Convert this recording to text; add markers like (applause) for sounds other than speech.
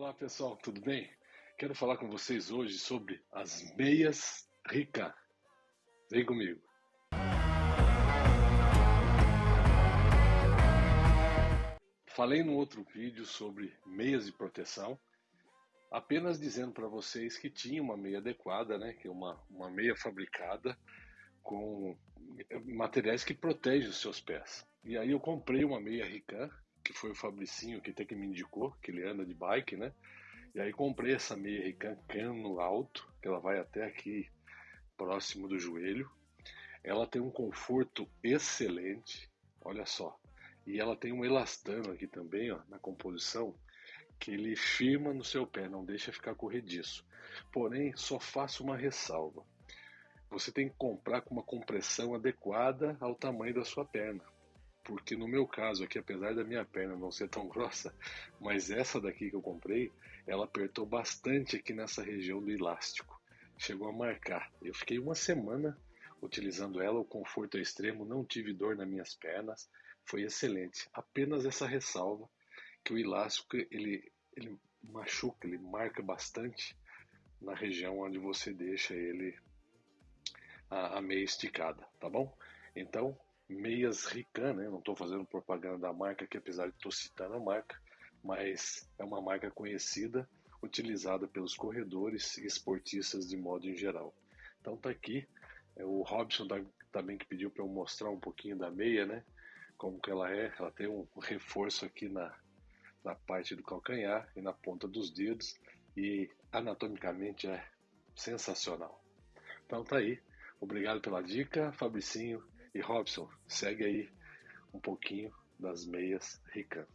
Olá pessoal, tudo bem? Quero falar com vocês hoje sobre as meias Rica. Vem comigo. Falei no outro vídeo sobre meias de proteção, apenas dizendo para vocês que tinha uma meia adequada, né, que é uma, uma meia fabricada com materiais que protegem os seus pés. E aí eu comprei uma meia Rican que foi o Fabricinho que até que me indicou, que ele anda de bike, né? E aí comprei essa meia Rican cano alto, que ela vai até aqui próximo do joelho. Ela tem um conforto excelente, olha só. E ela tem um elastano aqui também, ó, na composição, que ele firma no seu pé, não deixa ficar corrediço. Porém, só faço uma ressalva. Você tem que comprar com uma compressão adequada ao tamanho da sua perna porque no meu caso aqui, apesar da minha perna não ser tão (laughs) grossa, mas essa daqui que eu comprei, ela apertou bastante aqui nessa região do elástico. Chegou a marcar. Eu fiquei uma semana utilizando ela, o conforto é extremo, não tive dor nas minhas pernas, foi excelente. Apenas essa ressalva que o elástico ele, ele machuca, ele marca bastante na região onde você deixa ele a, a meia esticada, tá bom? Então meias Rican, né? Não estou fazendo propaganda da marca aqui, apesar de estou citando a marca, mas é uma marca conhecida, utilizada pelos corredores e esportistas de modo em geral. Então tá aqui, é, o Robson também que pediu para eu mostrar um pouquinho da meia, né? Como que ela é, ela tem um reforço aqui na, na parte do calcanhar e na ponta dos dedos e anatomicamente é sensacional. Então tá aí, obrigado pela dica, Fabricinho e Robson, segue aí um pouquinho das meias ricas.